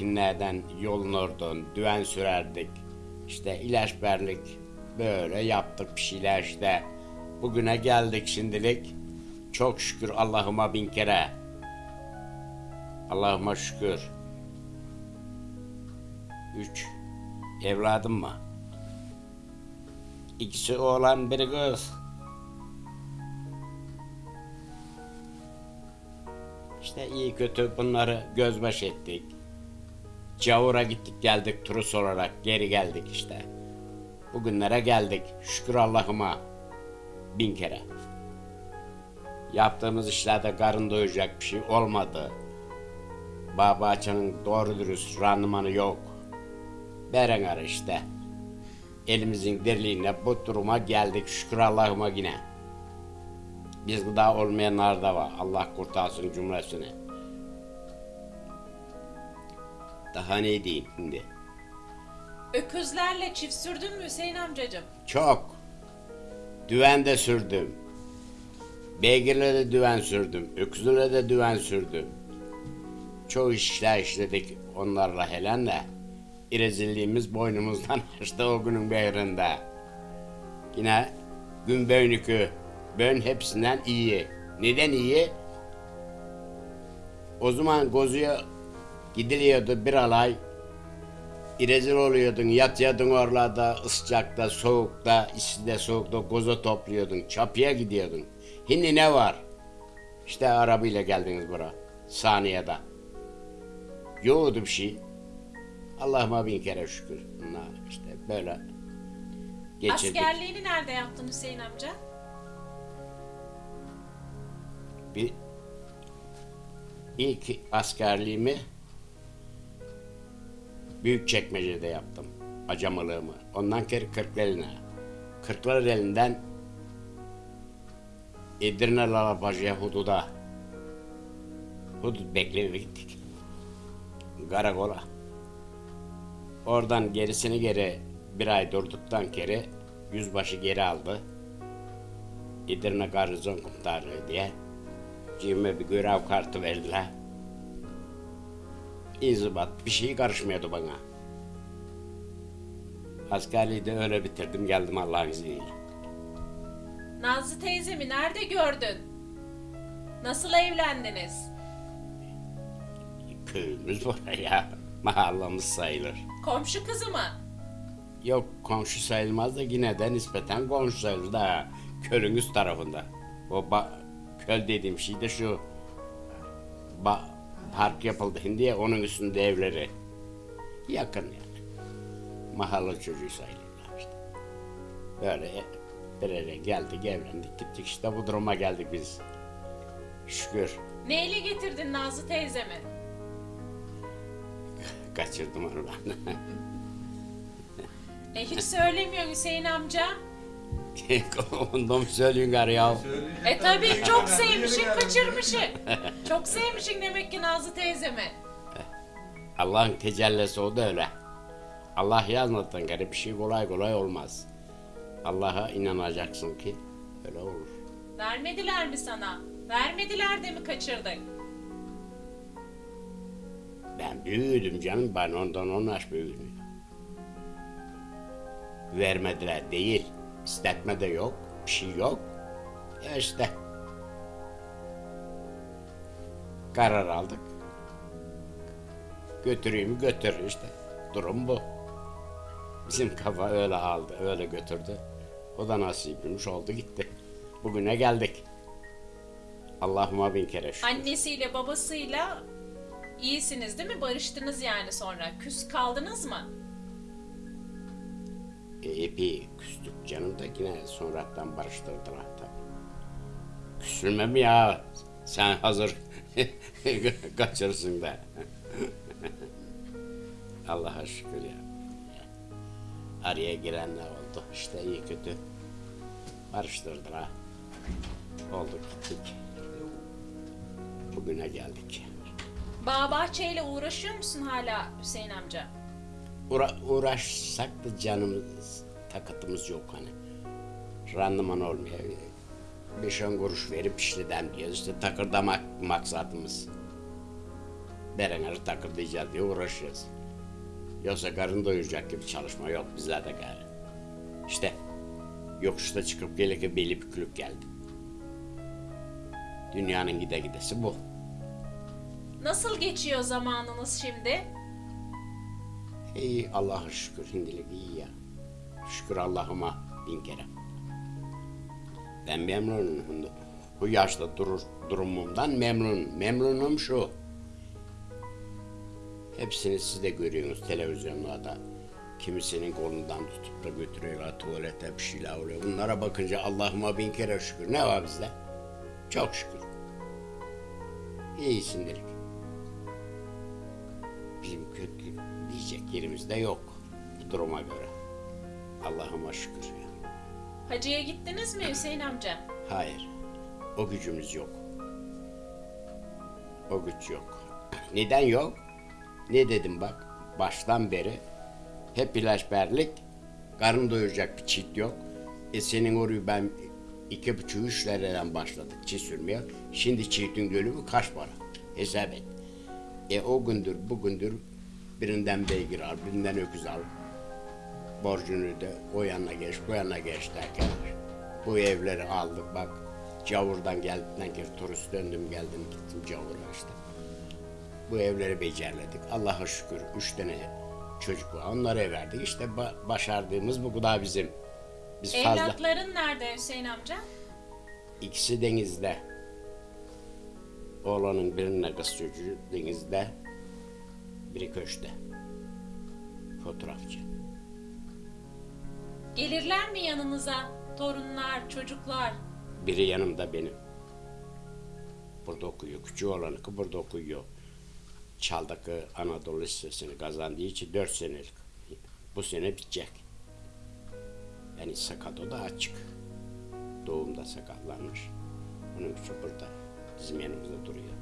harman sürerdik. Ekinlerden yolun oradan düven sürerdik. İşte ilaç verdik. Böyle yaptık bir şeyler işte. Bugüne geldik şimdilik. Çok şükür Allah'ıma bin kere. Allah'ıma şükür. Üç evladım var. İkisi oğlan biri kız. İşte iyi kötü bunları gözbaş ettik. Cavur'a gittik geldik turist olarak geri geldik işte. Bugünlere geldik şükür Allah'ıma bin kere. Yaptığımız işlerde karın doyacak bir şey olmadı. Bağ bahçenin doğru dürüst randımanı yok. Berenger işte. Elimizin dirliğine bu duruma geldik şükür Allah'ıma yine. Biz gıda olmayanlar da var. Allah kurtarsın cümlesini. Daha ne diyeyim şimdi? Öküzlerle çift sürdün mü Hüseyin amcacığım? Çok. Düven de sürdüm. Beygirle de düven sürdüm. Öküzle de düven sürdüm. Çoğu işler işledik onlarla helen de. İrezilliğimiz boynumuzdan açtı o günün beyrinde. Yine gün böynükü. Bön hepsinden iyi. Neden iyi? O zaman gozuya gidiliyordu bir alay. İrezil oluyordun, yatıyordun oralarda, sıcakta, soğukta, içinde soğukta goza topluyordun, çapıya gidiyordun. Şimdi ne var? İşte arabayla geldiniz bura, saniyede. Yoğdu bir şey. Allah'ıma bin kere şükür. Bunlar işte böyle geçirdik. Askerliğini nerede yaptın Hüseyin amca? Bir ilk askerliğimi büyük çekmecede yaptım. Acamılığımı. Ondan kere Kırklareli'ne. Kırklareli'nden Edirne Lalapajı'ya hududa. Hudut bekleye gittik. Karakola. Oradan gerisini geri bir ay durduktan geri yüzbaşı geri aldı. Edirne Garnizon Komutanlığı diye. Cime bir görev kartı verdiler. İnzibat bir şey karışmıyordu bana. Askerliği de öyle bitirdim geldim Allah'ın izniyle. Nazlı teyzemi nerede gördün? Nasıl evlendiniz? Köyümüz var ya mahallemiz sayılır. Komşu kızı mı? Yok komşu sayılmaz da yine de nispeten komşu sayılır da kölün üst tarafında. O ba- köl dediğim şey de şu ba- park yapıldı şimdi ya onun üstünde evleri. Yakın yani. Mahalle çocuğu sayılırlar işte. Böyle bir yere geldik evlendik gittik işte bu duruma geldik biz. Şükür Neyle getirdin Nazlı teyzemi? kaçırdım onu ben. E hiç söylemiyor Hüseyin amca. Ondan mı söylüyorsun gari ya? E tabii çok sevmişin kaçırmışın. Çok sevmişin demek ki Nazlı teyzemi. Allah'ın tecellisi o da öyle. Allah yazmadan gari bir şey kolay kolay olmaz. Allah'a inanacaksın ki öyle olur. Vermediler mi sana? Vermediler de mi kaçırdın? Ben büyüdüm canım ben ondan on yaş büyüdüm. Vermediler değil. İstetme de yok. Bir şey yok. Ya işte. Karar aldık. Götüreyim götür işte. Durum bu. Bizim kafa öyle aldı, öyle götürdü. O da nasibiymiş oldu gitti. Bugüne geldik. Allah'ıma bin kere şükür. Annesiyle babasıyla iyisiniz değil mi? Barıştınız yani sonra. Küs kaldınız mı? Epey küstük canım da yine sonradan barıştırdılar tabii. Küsülme mi ya? Sen hazır kaçırsın da. Allah'a şükür ya. Araya girenler oldu. İşte iyi kötü barıştırdılar. Olduk gittik. Bugüne geldik. Bağ bahçeyle uğraşıyor musun hala Hüseyin amca? Uğra- uğraşsak da canımız, takıtımız yok hani. Randıman olmuyor. Beş on kuruş verip işleden diyoruz. İşte takırdamak maksadımız. berenleri takırlayacağız diye uğraşıyoruz. Yoksa karın doyuracak gibi çalışma yok bizlerde gayrı. İşte yokuşta çıkıp gelirken beli bükülüp geldi. Dünyanın gide gidesi bu. Nasıl geçiyor zamanınız şimdi? İyi Allah'a şükür şimdilik iyi ya. Şükür Allah'ıma bin kere. Ben memnunum. Bu yaşta durur, durumumdan memnunum. Memnunum şu. Hepsini siz de görüyorsunuz televizyonlarda. Kimisinin kolundan tutup da götürüyorlar tuvalete bir şeyler oluyor. Bunlara bakınca Allah'ıma bin kere şükür. Ne var bizde? Çok şükür. İyisindir. Bizim kötü diyecek yerimiz de yok bu duruma göre. Allah'ıma şükür ya. Hacıya gittiniz mi Hüseyin amca? Hayır. O gücümüz yok. O güç yok. Neden yok? Ne dedim bak. Baştan beri hep ilaçberlik. Karın doyuracak bir çift yok. E senin orayı ben iki buçuk üç liradan başladık çift sürmeye. Şimdi çiftin bölümü kaç para? Hesap et. E o gündür bugündür birinden beygir al, birinden öküz al. Borcunu da o yana geç, bu yana geç derken bu evleri aldık bak. Cavurdan geldikten kere turist döndüm geldim gittim Cavur'a işte. Bu evleri becerledik. Allah'a şükür üç tane çocuk var. Onlara verdik. İşte ba- başardığımız bu kadar bizim. Biz fazla. Evlatların nerede Hüseyin amca? İkisi denizde. Oğlanın birine kız çocuğu denizde. Biri köşte. Fotoğrafçı. Gelirler mi yanınıza? Torunlar, çocuklar. Biri yanımda benim. Burada okuyor. Küçük olanı ki burada okuyor. Çaldaki Anadolu Lisesi'ni kazandığı için dört senelik. Bu sene bitecek. Yani sakat o da açık. Doğumda sakatlanmış. Onun için burada bizim yanımızda duruyor.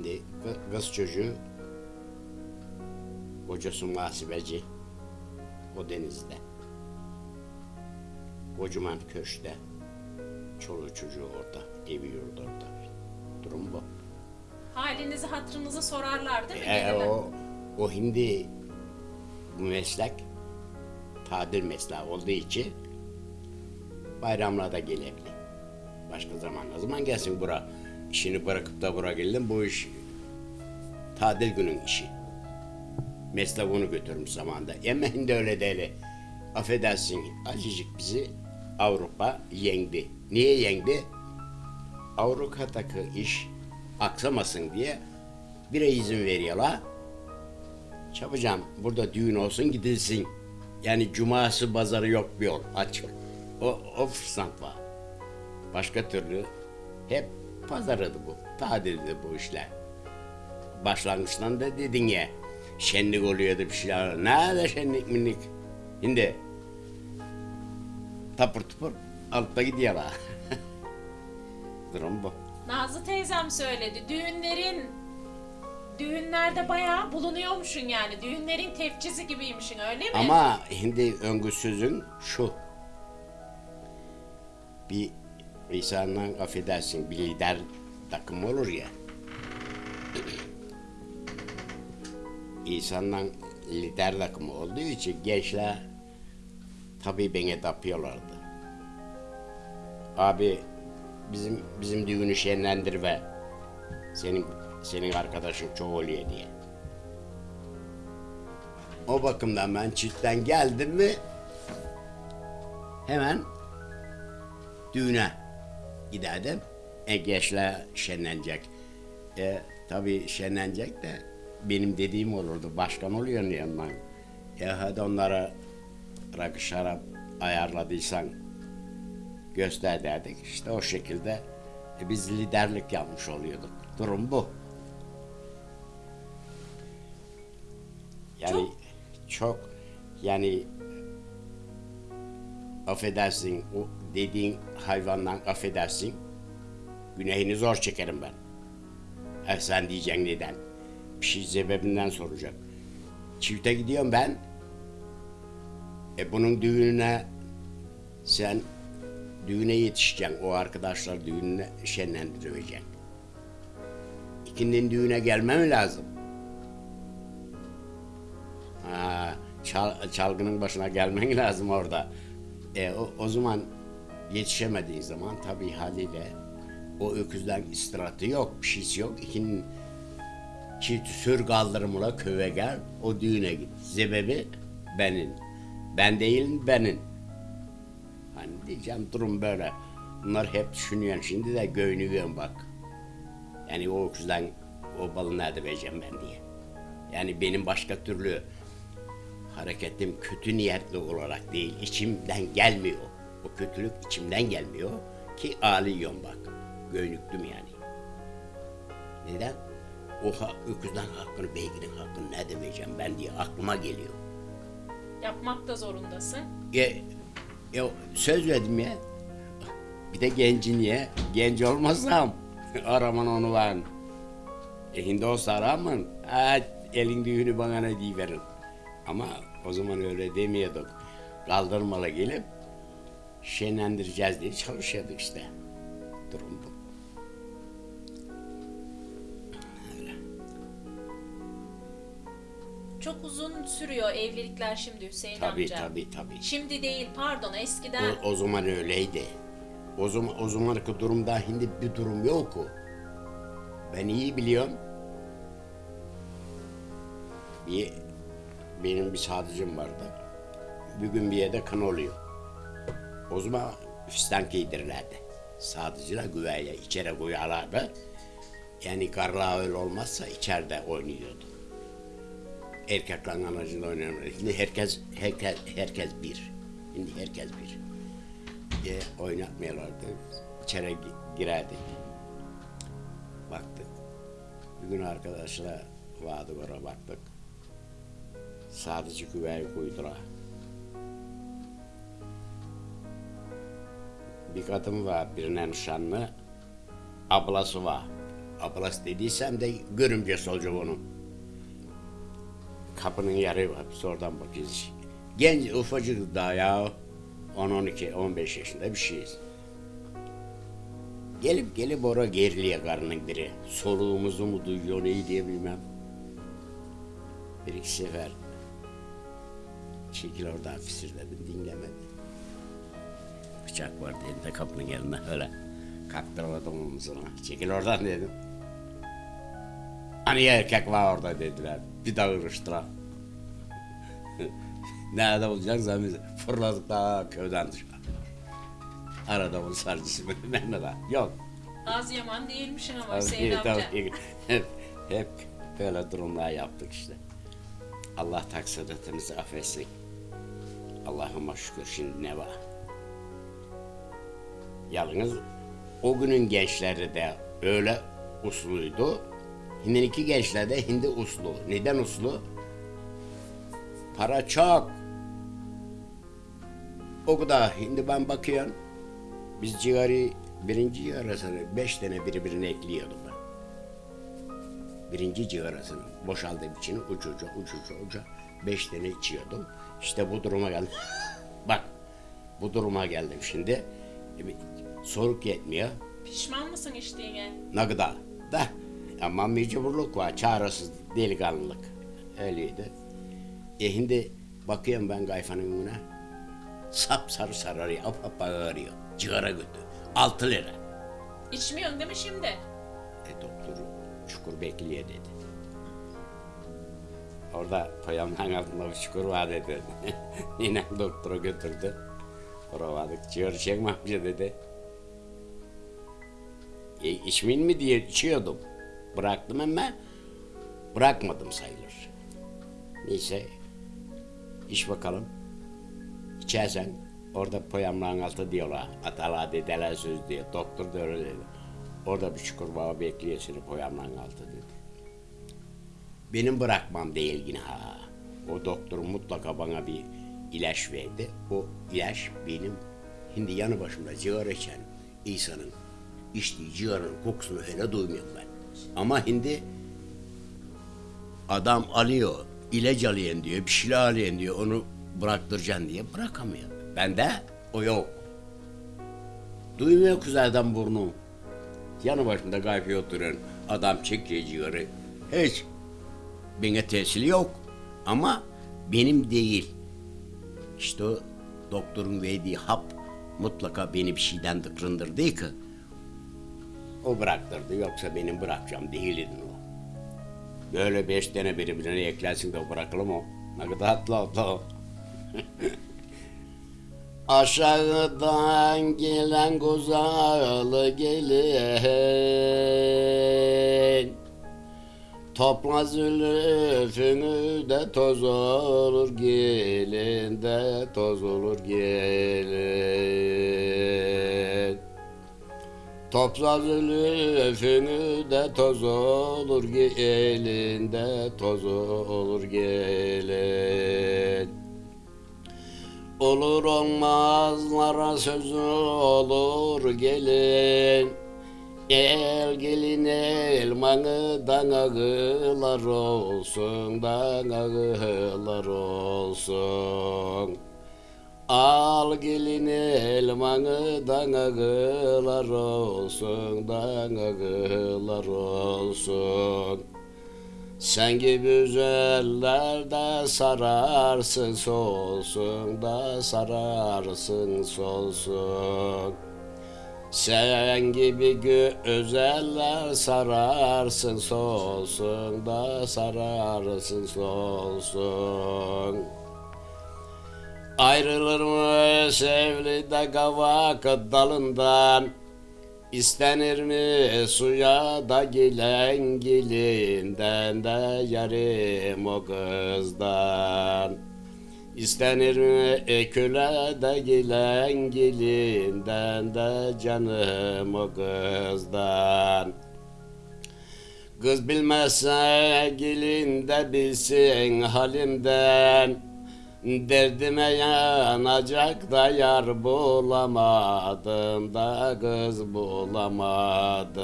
Şimdi kı- kız çocuğu kocası muhasebeci. O denizde. Kocaman köşte. Çoluğu çocuğu orada. Evi yurdu orada. Durum bu. Halinizi hatırınızı sorarlar değil mi? E, o, o hindi bu meslek tadil mesleği olduğu için bayramlarda gelebilir. Başka zaman ne zaman gelsin bura? İşini bırakıp da bura geldin bu iş tadil günün işi. Meslek onu götürmüş zamanda. Ama şimdi öyle değil. Affedersin acıcık bizi Avrupa yendi. Niye yendi? Avrupa'daki iş aksamasın diye bir ay izin veriyorlar. Çabucam burada düğün olsun gidilsin. Yani cuması pazarı yok bir yol açık. O, o fırsat var. Başka türlü hep pazarıydı bu. Tadildi bu işler. Başlangıçtan da dedin ya şenlik oluyordu bir şeyler. Nerede şenlik minlik? Şimdi tapır tupur altta gidiyorlar. Durum bu. Nazlı teyzem söyledi. Düğünlerin düğünlerde bayağı bulunuyormuşsun yani. Düğünlerin tefçisi gibiymişsin öyle mi? Ama şimdi öngü sözün şu. Bir insandan affedersin bir lider takım olur ya. İnsandan lider takımı olduğu için gençler tabii beni tapıyorlardı. Abi bizim bizim düğünü şenlendir ve senin senin arkadaşın çok oluyor diye. O bakımdan ben çiftten geldim mi hemen düğüne giderdim. E gençler şenlenecek. E tabii şenlenecek de benim dediğim olurdu. Başkan oluyor yanından. E hadi onlara rakı şarap ayarladıysan göster derdik. İşte o şekilde e, biz liderlik yapmış oluyorduk. Durum bu. Yani Çok- çok, yani affedersin o dediğin hayvandan affedersin günahını zor çekerim ben. E sen diyeceksin neden? Bir şey sebebinden soracak. Çifte gidiyorum ben. E bunun düğününe sen düğüne yetişeceksin. O arkadaşlar düğününe şenlendireceksin. ikindinin düğüne gelmem lazım. Ha, çal- çalgının başına gelmen lazım orada. E, o, o zaman yetişemediğin zaman tabii haliyle o öküzden istirahatı yok, bir şeysi yok. İkinin çift sür kaldırımla köye gel, o düğüne git. Sebebi benim. Ben değilim, benim. Hani diyeceğim durum böyle. Bunlar hep düşünüyorum. Şimdi de göynüyorum bak. Yani o öküzden o balı nerede vereceğim ben diye. Yani benim başka türlü hareketim kötü niyetli olarak değil. içimden gelmiyor. O kötülük içimden gelmiyor ki ağlıyorum bak. Göynüktüm yani. Neden? O ha, öküzden hakkını, beyginin hakkını ne demeyeceğim ben diye aklıma geliyor. Yapmak da zorundasın. Ya, ya söz verdim ya. Bir de gencin ya. Genç olmasam araman onu ben. E şimdi olsa aramın. Ha, elin düğünü bana ne diyiverin. Ama o zaman öyle demiyorduk. Kaldırmalı gelip şenlendireceğiz diye çalışıyorduk işte. Durum bu. Çok uzun sürüyor evlilikler şimdi Hüseyin Tabii amca. tabii tabii. Şimdi değil pardon eskiden. O, o zaman öyleydi. O zaman o zamanki durumda şimdi bir durum yok o. Ben iyi biliyorum. Bir benim bir sadıcım vardı. Bir gün bir yerde kan oluyor. O zaman fistan giydirirlerdi. Sadıcılar güveye içeri koyarlardı. Yani karla öyle olmazsa içeride oynuyordu. Erkeklerin anacında oynuyorlar. Şimdi herkes, herkes, herkes bir. Şimdi herkes bir diye oynatmıyorlardı. İçeri gi- girerdik. Baktık. Bir gün arkadaşlar vardı oraya baktık. Sadece güveyi koydular. Bir kadın var birine nişanlı. Ablası var. Ablası dediysem de görümcesi olacak onun. Kapının yarı var. Biz oradan bakıyoruz. Genç ufacık daha ya. 10-12, 15 yaşında bir şeyiz. Gelip gelip oraya geriliyor karının biri. Soluğumuzu mu duyuyor neyi diye bilmem. Bir iki sefer çekil oradan fisirledim dinlemedi. Bıçak var dedi de kapının yanına öyle. Kaktırmadım omuzuna. Çekil oradan dedim. Hani erkek var orada dediler. Bir daha ırıştılar. Nerede olacaksa biz fırladık daha köyden dışarı. Arada bu sarcısı bilmem ne var. Yok. Az yaman değilmişsin ama Hüseyin amca. hep, hep böyle durumlar yaptık işte. Allah taksiratınızı affetsin. Allah'ıma şükür şimdi ne var? Yalnız o günün gençleri de öyle usluydu. Şimdiki gençler de hindi uslu. Neden uslu? Para çok. O kadar. Şimdi ben bakıyorum. Biz cigarayı birinci cigarasını beş tane birbirine ekliyordum ben. Birinci cigarasını boşaldığım için ucuca ucuca uca beş tane içiyordum. İşte bu duruma geldim. Bak bu duruma geldim şimdi. Soluk yetmiyor. Pişman mısın içtiğine? Ne kadar da ama mecburluk var, çaresiz delikanlılık. Öyleydi. E şimdi bakıyorum ben kayfanın önüne. Sap sarı sararıyor, ap ap ağrıyor. Cigara götü. Altı lira. İçmiyorsun değil mi şimdi? E doktor çukur bekliyor dedi. Orada payamdan altında bir çukur var dedi. Yine doktora götürdü. Oraya vardık. Ciğer çekme amca dedi. E, içmeyin mi diye içiyordum. Bıraktım ama bırakmadım sayılır. Neyse iç bakalım. İçersen orada poyamların altı diyorlar. Atalar dedeler söz diyor. Doktor da öyle dedi. Orada bir çukur var bekliyor seni poyamların altı dedi. Benim bırakmam değil yine ha. O doktor mutlaka bana bir ilaç verdi. O ilaç benim şimdi yanı başımda cigara içen insanın içtiği cigaranın kokusunu hele duymuyorum ben. Ama şimdi adam alıyor, ilaç alayım diyor, bir şeyler alayım diyor, onu bıraktıracaksın diye bırakamıyor. Bende o yok. Duymuyor kızlardan burnu. Yanı başımda gayfi oturuyor. adam çekiyor. Hiç. Bana tesiri yok. Ama benim değil. İşte o doktorun verdiği hap mutlaka beni bir şeyden tıkırındırdı ki. O bıraktırdı yoksa benim bırakacağım değildi o. Böyle beş tane birbirine eklersin de bırakılır mı? o? Ne kadar tatlı o. Aşağıdan gelen gozalı gelin Topla zülfünü de toz olur gelin de toz olur gelin Topla zülfünü de toz olur gelin de toz olur gelin. Olur olmazlara sözü olur gelin. El gelin elmanı danağılar olsun danağılar olsun Al gelin elmanı danağılar olsun danağılar olsun. Sen gibi güzeller de sararsın solsun da sararsın solsun. Sen gibi güzeller sararsın solsun da sararsın solsun Ayrılır mı sevli de kavak dalından. İstenir mi suya da gilen gilinden de yarim o kızdan. İstenir mi eküle de gilen gilinden de canım o kızdan. Kız bilmezse gelin de bilsin halimden Derdime yanacak da yar bulamadım da kız bulamadım.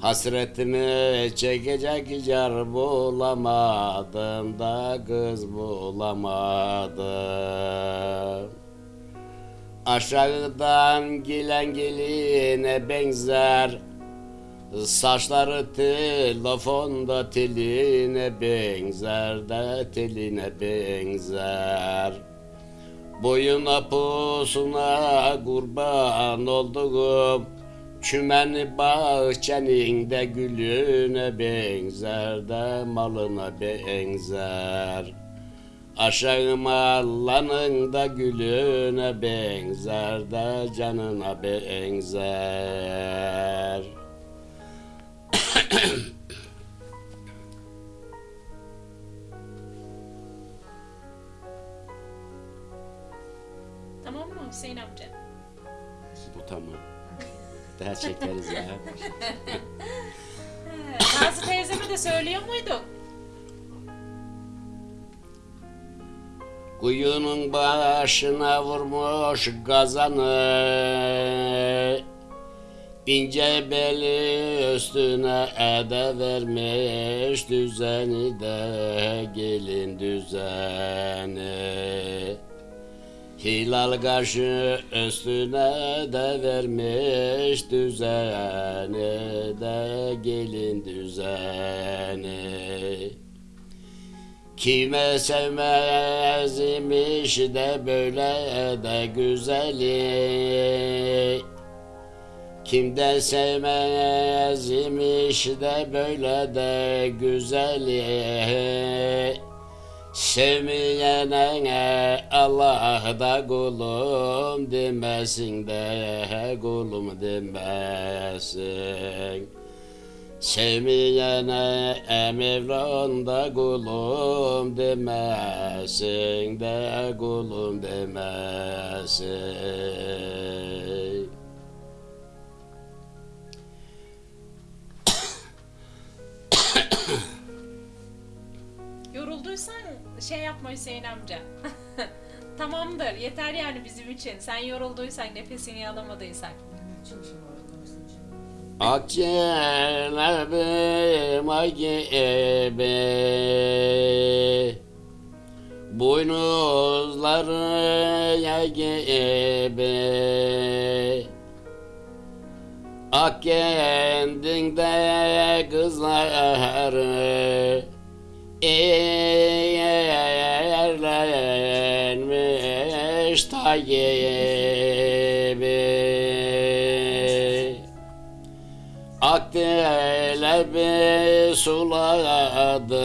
Hasretimi çekecek yar bulamadım da kız bulamadım. Aşağıdan gelen geline benzer Saçları telefonda teline benzer de teline benzer. Boyuna pusuna kurban olduğum Çümen bahçenin de gülüne benzer de malına benzer. Aşağı mallanın da gülüne benzer de canına benzer Tamam mı Hüseyin amca? Bu tamam. Daha çekeriz ya. Nazlı teyzeme de söylüyor muyduk? Kuyunun başına vurmuş gazanı İnce beli üstüne ede vermiş düzeni de gelin düzeni. Hilal kaşı üstüne de vermiş düzeni de gelin düzeni. Kime sevmez imiş de böyle de güzeli Kimden sevmez imiş de böyle de güzeli Sevmeyene Allah da kulum demesin de kulum demesin. Sevmeyene Mevlan da kulum demesin de kulum demesin şey yapma Hüseyin amca. Tamamdır yeter yani bizim için. Sen yorulduysan nefesini alamadıysan. Akçelerim ay gibi Boynuzları yay gibi Ak kendinde kızları Eğerlenmiş Akdelebi suladım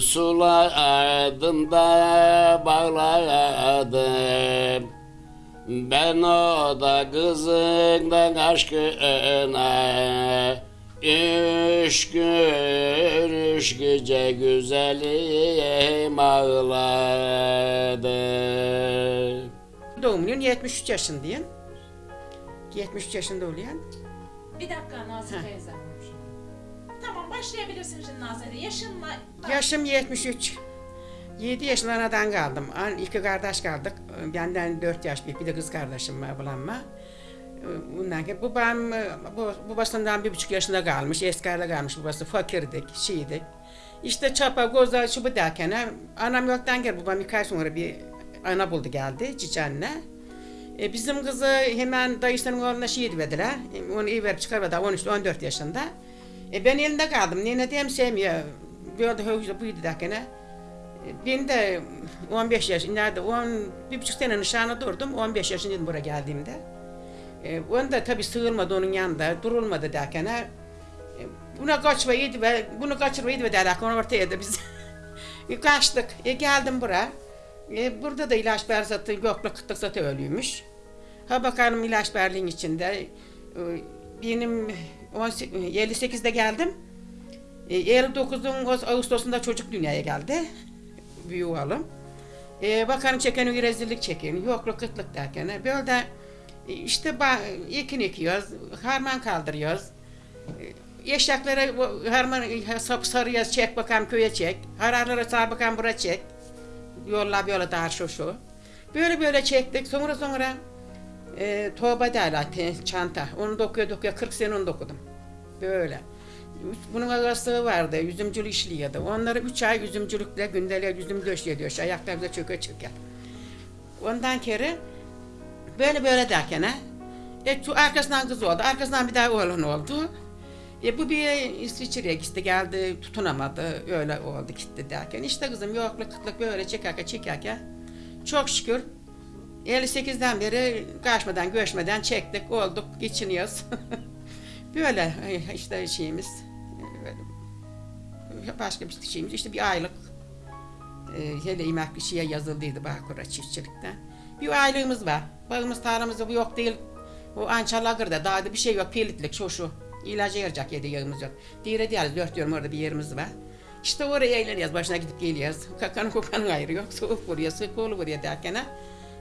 Suladım da bağladım Ben o da kızından aşkına Üç gün üç gece güzelim ağladı Doğumluyum 73 yaşındayım. 73 yaşında oluyan. Bir dakika Nazlı teyze. Başlayabilirsin Nazlı teyze. Yaşınla... Yaşım 73. 7 yaşında anadan kaldım. An- İki kardeş kaldık. Benden 4 yaş büyük bir de kız kardeşim var ablamla. Bundan ki babam bu- babasından bir buçuk yaşında kalmış. Eskarda kalmış babası. Fakirdik, şeydik. İşte çapa, goza, şu derken anam yoktan gel babam birkaç ay sonra bir ana buldu geldi cici anne. E, bizim kızı hemen dayısının oğluna şey verdiler. E, onu iyi verip çıkarmadı 13-14 yaşında. E, ben elinde kaldım. Nene diyem sevmiyor. Böyle höyüzde buydu ha. E, Ben de 15 yaş, nerede 10, bir buçuk sene nişanı durdum. 15 yaşındaydım buraya geldiğimde. E, onda tabii sığılmadı onun yanında, durulmadı ha. E, buna kaçmayı ve bunu kaçırmayı ve derken onu ortaya da biz e, kaçtık. E, geldim buraya. E, burada da ilaç berzatı yokla kıtlık zatı ölüymüş. Ha bakalım ilaç berliğin içinde. E, benim 18 58'de geldim. E, 59'un Ağustos- Ağustos'unda çocuk dünyaya geldi. Büyük oğlum. E, bakalım çeken rezillik çekin. Yokluk kıtlık derken. e, Böyle de e, işte ekin ekiyoruz. Harman kaldırıyoruz. E, bu harman e, sap sarıyoruz. Çek bakalım köye çek. Hararlara sar bakalım bura çek. Yolla böyle dar şu şu. Böyle böyle çektik. Sonra sonra e, derler te- çanta. Onu dokuyor dokuyor. 40 sene onu dokudum. Böyle. Bunun arası vardı. Yüzümcülük işliyordu. Onları 3 ay yüzümcülükle gündelik yüzüm döşüyor diyor. Ayaklar bize çöke çöke. Ondan kere böyle böyle derken ha. E, arkasından kız oldu. Arkasından bir daha oğlan oldu. E, bu bir İsviçre'ye gitti geldi tutunamadı öyle oldu gitti derken işte kızım yokluk kıtlık böyle çekerken çekerken çok şükür 58'den beri kaçmadan göçmeden çektik olduk geçiniyoruz. böyle e, işte şeyimiz e, başka bir şeyimiz işte bir aylık e, hele emekli şeye yazıldıydı Bağkur'a çiftçilikten. Bir aylığımız var. Bağımız tarlamız yok değil. O Ançalagır'da dağda bir şey yok. Pilitlik şu şu. İlacı yarayacak yedi yağımız yok. Dire diyoruz dört diyorum orada bir yerimiz var. İşte oraya eğleniyoruz. Başına gidip geliyoruz. Kakanın kokanın ayrı yok. Soğuk vuruyor, sık kolu vuruyor derken ha.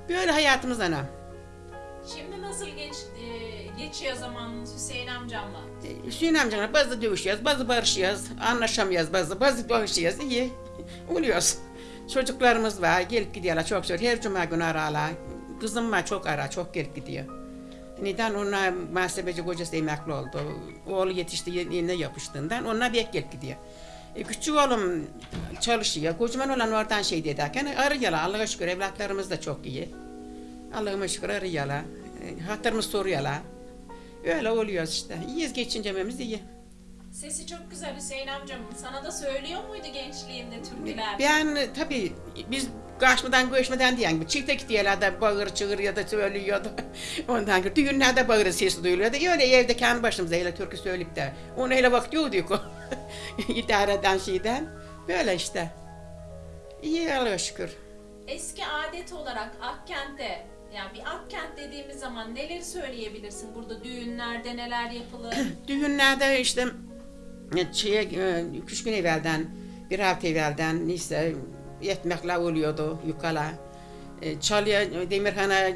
Böyle hayatımız anam. Şimdi nasıl geç, e, geçiyor zamanınız Hüseyin amcamla? E, Hüseyin amcamla bazı dövüşüyoruz, bazı barışıyoruz, anlaşamıyoruz, bazı bazı barışıyoruz, iyi oluyoruz. Çocuklarımız var, gelip gidiyorlar çok zor. Her cuma günü ararlar. Kızım var çok ara, çok gelip gidiyor. Neden ona muhasebeci kocası emekli oldu. Oğlu yetişti yine yapıştığından ona bir gelip gidiyor. E, küçük oğlum çalışıyor. Kocaman olan oradan şey derken arıyorlar. Allah'a şükür evlatlarımız da çok iyi. Allah'ıma şükür arıyorlar. E, hatırımız soruyorlar. Öyle oluyoruz işte. İyiyiz geçincememiz iyi. Sesi çok güzel Hüseyin amcamın. Sana da söylüyor muydu gençliğinde türküler? Ben tabii biz kaçmadan göçmeden diyen çifte da bağır çığır ya da söylüyordu. Ondan sonra düğünlerde bağır sesi duyuluyordu. Öyle evde kendi başımıza öyle türkü söyleyip de onu öyle vakti yoktu o. İdare eden şeyden. Böyle işte. İyi Allah'a şükür. Eski adet olarak Akkent'te yani bir Akkent dediğimiz zaman neleri söyleyebilirsin? Burada düğünlerde neler yapılır? Düğünlerde işte e, şeye, e, üç gün evvelden, bir hafta evvelden neyse yetmekler oluyordu yukala. E, Çalıya, Demirhan'a e,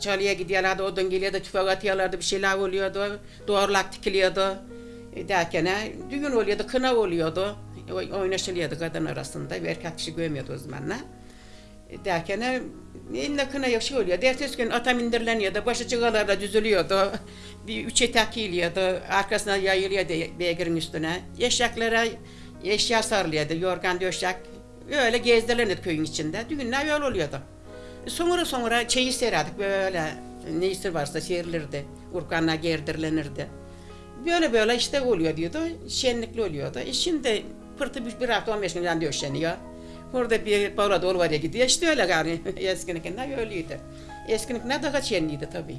çalıya gidiyorlardı, odun geliyordu, tüfek atıyorlardı, bir şeyler oluyordu, doğrulak dikiliyordu. E, derken e, düğün oluyordu, kına oluyordu. Oy- Oynaşılıyordu kadın arasında, bir erkek kişi görmüyordu o zamanlar. E, derken e, eline kına yok şey oluyor. Ertesi gün atam indirleniyordu, başı çıgalarla düzülüyordu. Bir üç etek giyiliyordu, arkasına yayılıyordu beygirin üstüne. Eşyaklere eşya sarılıyordu, yorgan döşek. Öyle gezdirilirdi köyün içinde. Düğünler öyle oluyordu. Sonra sonra çeyiz sererdik böyle Neyse varsa serilirdi. Urkanlar gerdirlenirdi. Böyle böyle işte oluyor diyordu. Şenlikli oluyordu. E şimdi pırtı bir, bir hafta 15 günden döşeniyor. Burada bir bavula dolu var ya gidiyor. İşte öyle gari. Eskinikinden öyleydi. Eskinikinden daha şenliydi tabii.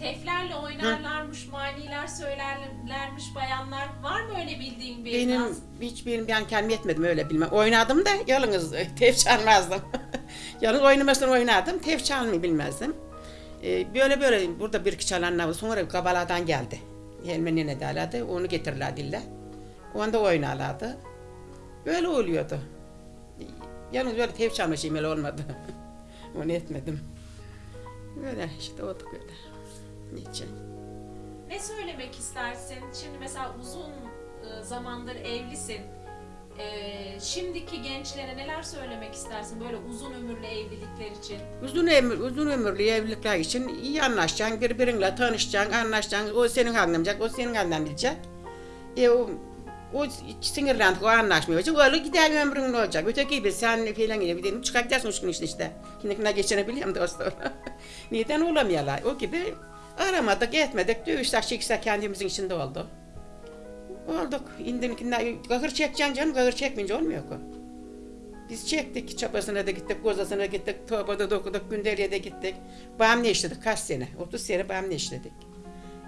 Teflerle oynarlarmış, maniler söylerlermiş bayanlar. Var mı öyle bildiğin bir Benim naz? hiç benim ben kendim etmedim öyle bilmem. Oynadım da yalnız e, tef çalmazdım. yalnız oynamasını oynadım. Tef çalmayı bilmezdim. Ee, böyle böyle burada bir iki çalanlar var. Sonra Kabaladan geldi. Helmen nene derlerdi. Onu getirirler dille. Onda oynarlardı. Böyle oluyordu. Yalnız böyle tef çalma şeyim öyle olmadı. Onu etmedim. Böyle işte olduk öyle. Niçin? Ne söylemek istersin? Şimdi mesela uzun e, zamandır evlisin. E, şimdiki gençlere neler söylemek istersin böyle uzun ömürlü evlilikler için? Uzun ömür, uzun ömürlü evlilikler için iyi anlaşacaksın, birbirinle tanışacaksın, anlaşacaksın. O senin anlamayacak, o senin anlamayacak. E o, o sinirlendik, o anlaşmayacak. Öyle gider ömrün olacak? Öteki gibi sen filan gibi dedim, çıkartacaksın üç gün işte işte. Şimdi ne geçinebiliyorum dostlar. Neden olamıyorlar? O gibi aramadık, etmedik, dövüşsek, çeksek kendimizin içinde oldu. Olduk. İndimkinden kahır çekeceksin canım, kahır çekmeyince olmuyor ki. Biz çektik, çapasına da gittik, kozasına da gittik, Toba'da da okuduk, Günderiye de gittik. Bağımlı işledik kaç sene, 30 sene bağımlı işledik.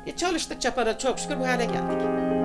E çalıştık çapada çok şükür bu hale geldik.